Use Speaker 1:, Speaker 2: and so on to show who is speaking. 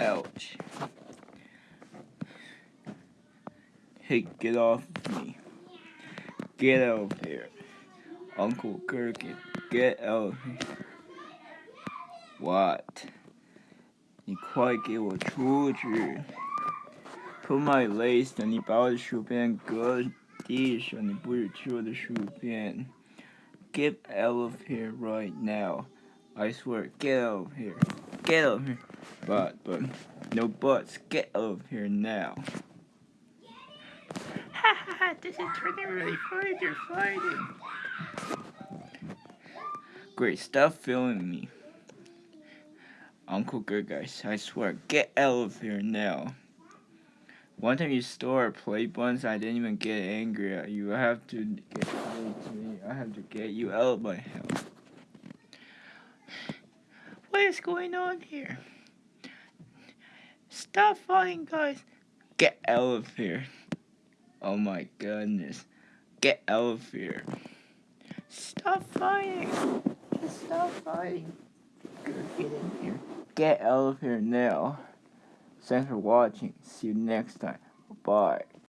Speaker 1: Ouch. Hey, get off of me. Get out of here. Uncle Gherkin, get out of here. What? 你快给我出去！Put my lace 你把我的薯片搁地上，你不是吃我的薯片。Get out of here right now. I swear, get out of here. Get out of here. But, but, no buts. Get out of here now.
Speaker 2: Ha ha ha, this is turning really fun. You're fighting.
Speaker 1: Great, stop filming me. Uncle Good Guys, I swear, get out of here now. One time you stole our play buttons, I didn't even get angry at you. I have to get to me. I have to get you out of my house.
Speaker 2: Is going on here? Stop fighting, guys.
Speaker 1: Get out of here. Oh my goodness. Get out of here.
Speaker 2: Stop fighting. Just stop fighting.
Speaker 1: Get here. Get out of here now. Thanks for watching. See you next time. Bye.